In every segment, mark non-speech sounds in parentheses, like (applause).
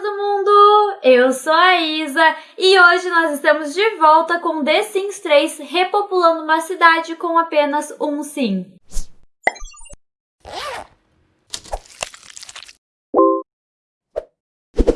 todo mundo! Eu sou a Isa e hoje nós estamos de volta com The Sims 3 repopulando uma cidade com apenas um sim.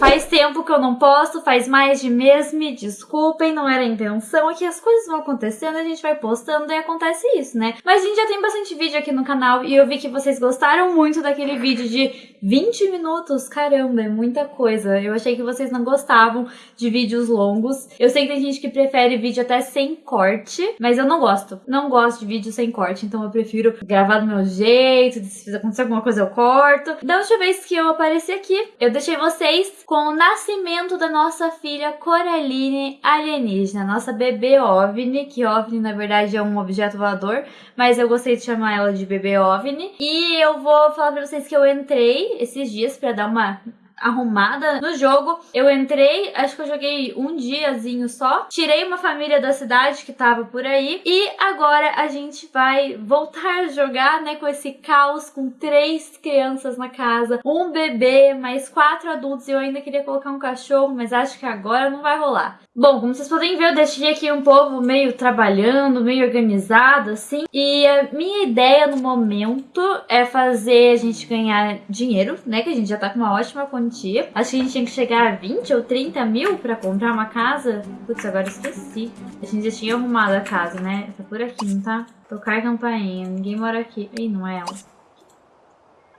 Faz tempo que eu não posto, faz mais de mês, me desculpem, não era a intenção, é que as coisas vão acontecendo, a gente vai postando e acontece isso, né? Mas a gente já tem bastante vídeo aqui no canal e eu vi que vocês gostaram muito daquele vídeo de 20 minutos, caramba, é muita coisa. Eu achei que vocês não gostavam de vídeos longos. Eu sei que tem gente que prefere vídeo até sem corte, mas eu não gosto. Não gosto de vídeo sem corte, então eu prefiro gravar do meu jeito, se acontecer alguma coisa eu corto. Da última vez que eu apareci aqui, eu deixei vocês com o nascimento da nossa filha Coraline alienígena, nossa bebê OVNI, que OVNI na verdade é um objeto voador, mas eu gostei de chamar ela de bebê OVNI. E eu vou falar pra vocês que eu entrei esses dias pra dar uma arrumada no jogo. Eu entrei, acho que eu joguei um diazinho só. Tirei uma família da cidade que tava por aí. E agora a gente vai voltar a jogar, né, com esse caos, com três crianças na casa, um bebê, mais quatro adultos. E eu ainda queria colocar um cachorro, mas acho que agora não vai rolar. Bom, como vocês podem ver, eu deixei aqui um povo meio trabalhando, meio organizado, assim. E a minha ideia no momento é fazer a gente ganhar dinheiro, né? Que a gente já tá com uma ótima quantia. Acho que a gente tinha que chegar a 20 ou 30 mil pra comprar uma casa. Putz, agora esqueci. A gente já tinha arrumado a casa, né? Tá por aqui, não tá? Tocar campainha. Ninguém mora aqui. Ih, não é ela.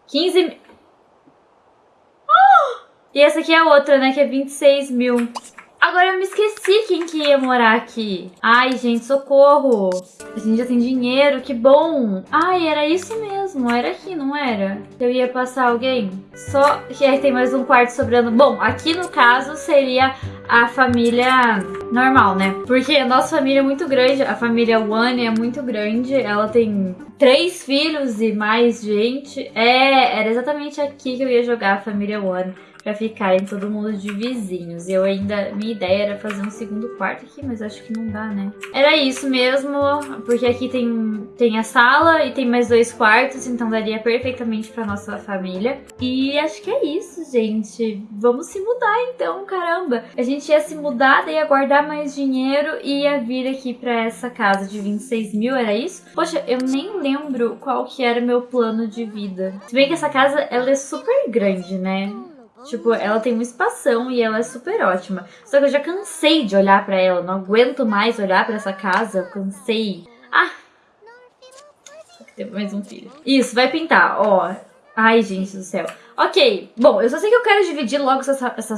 15 mil. Oh! E essa aqui é a outra, né? Que é 26 mil. Agora eu me esqueci quem que ia morar aqui. Ai, gente, socorro. A gente já tem dinheiro, que bom. Ai, era isso mesmo, era aqui, não era? Eu ia passar alguém? Só que aí tem mais um quarto sobrando. Bom, aqui no caso seria a família normal, né? Porque a nossa família é muito grande, a família One é muito grande, ela tem três filhos e mais gente. É, era exatamente aqui que eu ia jogar a família One pra ficarem todo mundo de vizinhos. Eu ainda, minha ideia era fazer um segundo quarto aqui, mas acho que não dá, né? Era isso mesmo, porque aqui tem, tem a sala e tem mais dois quartos, então daria perfeitamente pra nossa família. E acho que é isso, gente. Vamos se mudar então, caramba. A gente ia se mudar, daí ia guardar mais dinheiro e ia vir aqui pra essa casa de 26 mil, era isso? Poxa, eu nem lembro qual que era meu plano de vida. Se bem que essa casa, ela é super grande, né? Tipo, ela tem uma espação e ela é super ótima. Só que eu já cansei de olhar pra ela. Não aguento mais olhar pra essa casa. Eu cansei. Ah! Só que teve mais um filho. Isso, vai pintar, ó. Ai, gente do céu. Ok, bom, eu só sei que eu quero dividir logo essa, essa,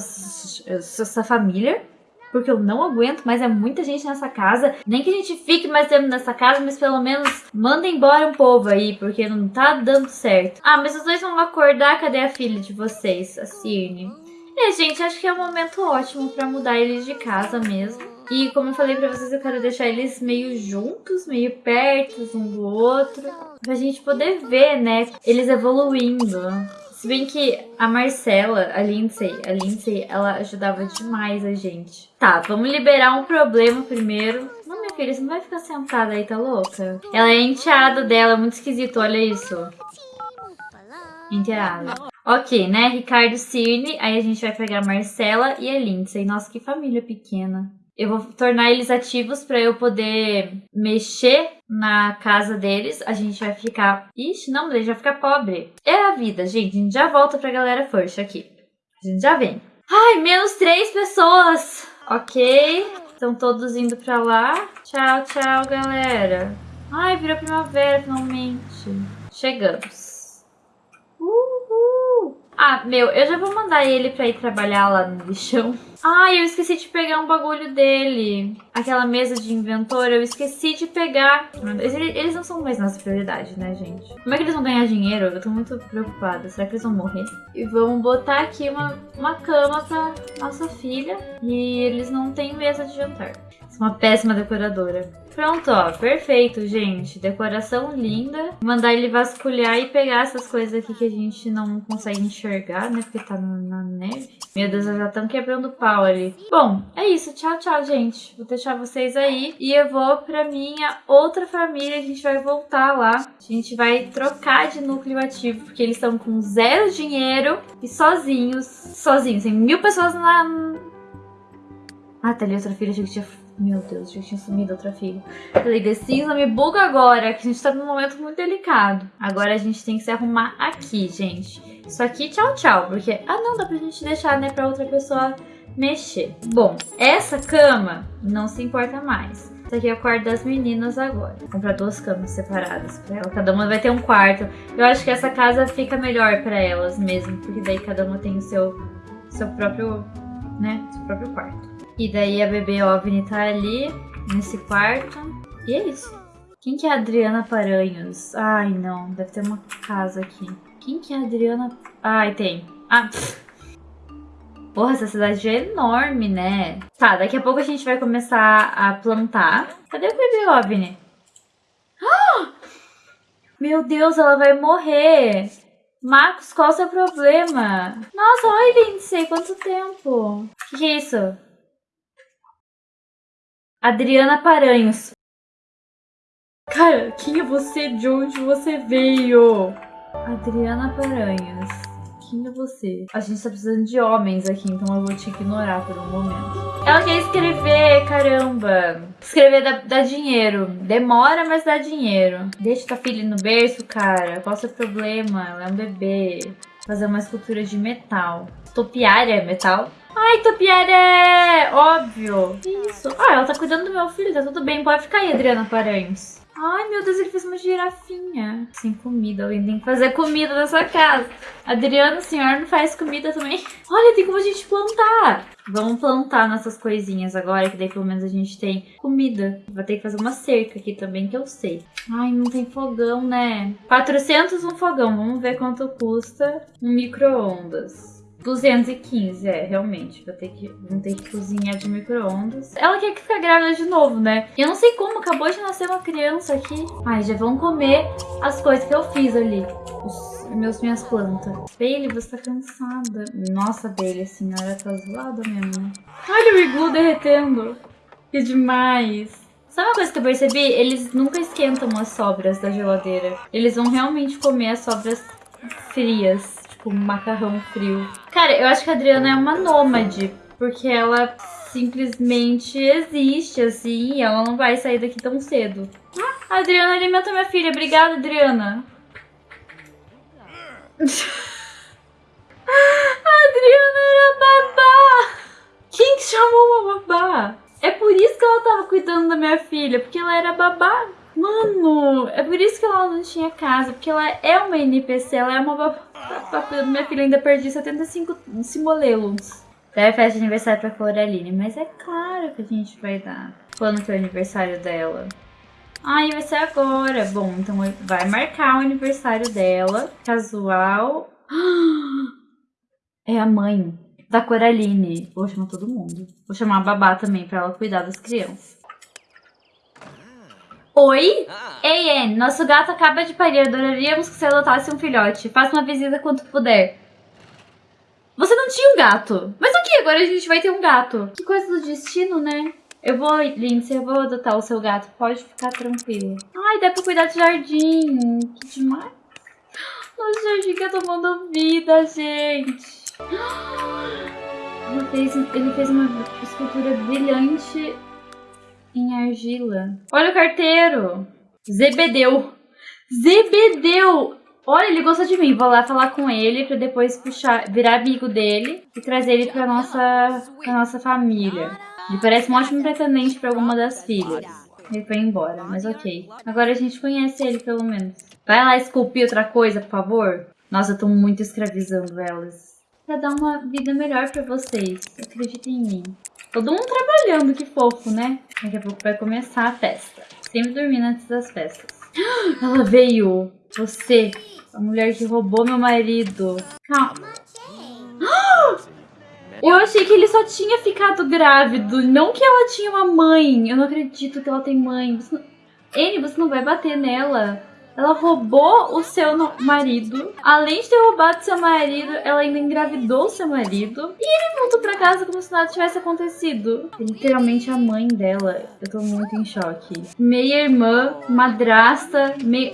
essa família porque eu não aguento, mas é muita gente nessa casa. Nem que a gente fique mais tempo nessa casa, mas pelo menos manda embora um povo aí, porque não tá dando certo. Ah, mas os dois vão acordar, cadê a filha de vocês, a Cirne? É, gente, acho que é um momento ótimo pra mudar eles de casa mesmo. E como eu falei pra vocês, eu quero deixar eles meio juntos, meio perto um do outro. Pra gente poder ver, né, eles evoluindo. Se bem que a Marcela, a Lindsay, a Lindsay, ela ajudava demais a gente. Tá, vamos liberar um problema primeiro. Não, minha filha, você não vai ficar sentada aí, tá louca? Ela é enteada dela, é muito esquisito, olha isso. Enteada. Ok, né? Ricardo Cirne, aí a gente vai pegar a Marcela e a Lindsay. Nossa, que família pequena. Eu vou tornar eles ativos para eu poder mexer na casa deles. A gente vai ficar... Ixi, não, a gente vai ficar pobre. É a vida, gente. A gente já volta pra galera first aqui. A gente já vem. Ai, menos três pessoas. Ok. Estão todos indo pra lá. Tchau, tchau, galera. Ai, virou primavera, finalmente. Chegamos. Ah, meu, eu já vou mandar ele pra ir trabalhar lá no lixão. Ai, eu esqueci de pegar um bagulho dele. Aquela mesa de inventor, eu esqueci de pegar. Eles não são mais nossa prioridade, né, gente? Como é que eles vão ganhar dinheiro? Eu tô muito preocupada. Será que eles vão morrer? E vamos botar aqui uma, uma cama pra nossa filha. E eles não têm mesa de jantar. Sou uma péssima decoradora. Pronto, ó. Perfeito, gente. Decoração linda. Mandar ele vasculhar e pegar essas coisas aqui que a gente não consegue enxergar, né? Porque tá na neve. Meu Deus, já estão quebrando pau ali. Bom, é isso. Tchau, tchau, gente. Vou deixar vocês aí. E eu vou pra minha outra família. A gente vai voltar lá. A gente vai trocar de núcleo ativo. Porque eles estão com zero dinheiro e sozinhos. Sozinhos. Tem mil pessoas na... Ah, tá ali outra filha. Achei que tinha meu Deus, já tinha sumido outra filha. Falei, The Sims não me buga agora, que a gente tá num momento muito delicado. Agora a gente tem que se arrumar aqui, gente. Isso aqui, tchau, tchau. Porque, ah não, dá pra gente deixar, né, pra outra pessoa mexer. Bom, essa cama não se importa mais. Isso aqui é o quarto das meninas agora. Vou comprar duas camas separadas pra ela. Cada uma vai ter um quarto. Eu acho que essa casa fica melhor pra elas mesmo. Porque daí cada uma tem o seu, seu próprio, né, seu próprio quarto. E daí a bebê OVNI tá ali, nesse quarto. E é isso. Quem que é a Adriana Paranhos? Ai, não. Deve ter uma casa aqui. Quem que é a Adriana... Ai, tem. Ah, pff. Porra, essa cidade é enorme, né? Tá, daqui a pouco a gente vai começar a plantar. Cadê o bebê OVNI? Ah! Meu Deus, ela vai morrer. Marcos, qual o seu problema? Nossa, olha, Lindsay, quanto tempo. O que, que é isso? Adriana Paranhos. Cara, quem é você? De onde você veio? Adriana Paranhos. Quem é você? A gente tá precisando de homens aqui, então eu vou te ignorar por um momento. Ela quer escrever, caramba. Escrever dá, dá dinheiro. Demora, mas dá dinheiro. Deixa tua filha no berço, cara. Qual o seu problema? Ela é um bebê. Fazer uma escultura de metal. Topiária é metal? Ai, Topiária é óbvio. Isso. Ah, ela tá cuidando do meu filho, tá tudo bem. Pode ficar aí, Adriana Paranhos. Ai, meu Deus, ele fez uma girafinha. Sem comida, alguém tem que fazer comida nessa casa. Adriano, o senhor não faz comida também? (laughs) Olha, tem como a gente plantar. Vamos plantar nossas coisinhas agora, que daí pelo menos a gente tem comida. Vou ter que fazer uma cerca aqui também, que eu sei. Ai, não tem fogão, né? 400 um fogão. Vamos ver quanto custa um micro-ondas. 215, é, realmente. Vou ter que, vou ter que cozinhar de micro-ondas. Ela quer que fique grávida de novo, né? E eu não sei como, acabou de nascer uma criança aqui. Ai, já vão comer as coisas que eu fiz ali. Os meus, minhas plantas. Bailey, você tá cansada. Nossa, Bailey, a senhora tá zoada mesmo? Olha o iglu derretendo. Que demais. Sabe uma coisa que eu percebi? Eles nunca esquentam as sobras da geladeira. Eles vão realmente comer as sobras frias tipo macarrão frio. Cara, eu acho que a Adriana é uma nômade, porque ela simplesmente existe, assim, e ela não vai sair daqui tão cedo. A Adriana alimenta minha filha. Obrigada, Adriana. a (laughs) Adriana era babá. Quem que chamou uma babá? É por isso que ela tava cuidando da minha filha, porque ela era babá. Mano, é por isso que ela não tinha casa, porque ela é uma NPC, ela é uma babá. Minha filha ainda perdi 75 simolelos. Deve festa de aniversário pra Coraline, mas é claro que a gente vai dar. Quando que é o aniversário dela? Ai, vai ser agora. Bom, então vai marcar o aniversário dela. Casual. (gasps) É a mãe da Coraline. Vou chamar todo mundo. Vou chamar a babá também pra ela cuidar das crianças. Oi? Ah. Ei, Anne, nosso gato acaba de parir. Adoraríamos que você adotasse um filhote. Faça uma visita quanto puder. Você não tinha um gato. Mas aqui, agora a gente vai ter um gato. Que coisa do destino, né? Eu vou, Lindsay, eu vou adotar o seu gato. Pode ficar tranquilo. Ai, dá pra cuidar do jardim. Que demais. Nosso jardim tá tomando vida, gente. (gasps) Ele fez, ele fez uma escultura brilhante em argila. Olha o carteiro. Zebedeu. Zebedeu! Olha, ele gosta de mim. Vou lá falar com ele pra depois puxar, virar amigo dele e trazer ele pra nossa, pra nossa família. Ele parece um ótimo pretendente pra alguma das filhas. Ele foi embora, mas ok. Agora a gente conhece ele, pelo menos. Vai lá esculpir outra coisa, por favor. Nossa, eu tô muito escravizando elas. Pra dar uma vida melhor pra vocês. Acreditem em mim. Todo mundo trabalhando, que fofo, né? Daqui a pouco vai começar a festa. Sempre dormindo antes das festas. (gasps) Ela veio! Você, a mulher que roubou meu marido. Calma. (gasps) Eu achei que ele só tinha ficado grávido, não que ela tinha uma mãe. Eu não acredito que ela tem mãe. Você não... N, você não vai bater nela. Ela roubou o seu marido. Além de ter roubado seu marido, ela ainda engravidou seu marido. E ele voltou pra casa como se nada tivesse acontecido. Literalmente a mãe dela. Eu tô muito em choque. Meia irmã, madrasta, meio...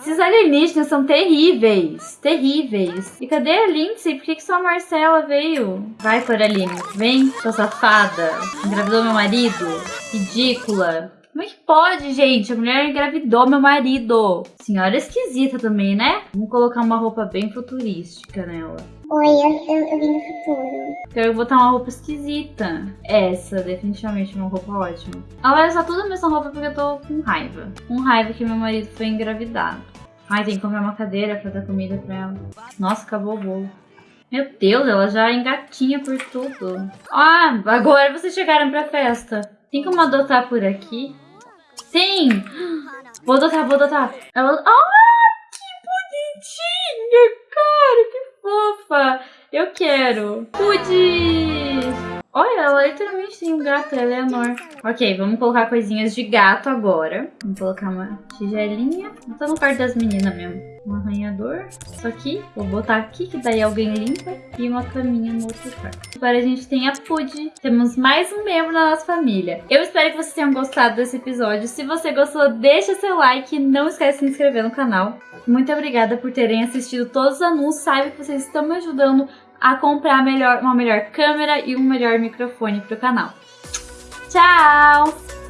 Esses alienígenas são terríveis. Terríveis. E cadê a Lindsay? Por que, que só a Marcela veio? Vai, Coraline. Vem, sua safada. Engravidou meu marido. Ridícula. Como é que pode, gente? A mulher engravidou meu marido. Senhora esquisita também, né? Vamos colocar uma roupa bem futurística nela. Oi, eu, eu, eu vim do futuro. Quero botar uma roupa esquisita. Essa, definitivamente, é uma roupa ótima. Ela vai usar tudo a mesma roupa porque eu tô com raiva. Com raiva que meu marido foi engravidado. Ai, tem que comer uma cadeira pra dar comida pra ela. Nossa, acabou o bolo. Meu Deus, ela já engatinha por tudo. Ah, agora vocês chegaram pra festa. Tem como adotar por aqui? Sim! Vou adotar, vou adotar. Ela... Ah, que bonitinha, cara! Que fofa! Eu quero. Pude! Olha, ela literalmente tem um gato, Eleanor. Ok, vamos colocar coisinhas de gato agora. Vamos colocar uma tigelinha. Tá no quarto das meninas mesmo. Um arranhador. Isso aqui. Vou botar aqui, que daí alguém limpa. E uma caminha no outro quarto. Agora a gente tem a Pud. Temos mais um membro da nossa família. Eu espero que vocês tenham gostado desse episódio. Se você gostou, deixa seu like. Não esquece de se inscrever no canal. Muito obrigada por terem assistido todos os anúncios. Saiba que vocês estão me ajudando a comprar melhor, uma melhor câmera e um melhor microfone para o canal. Tchau!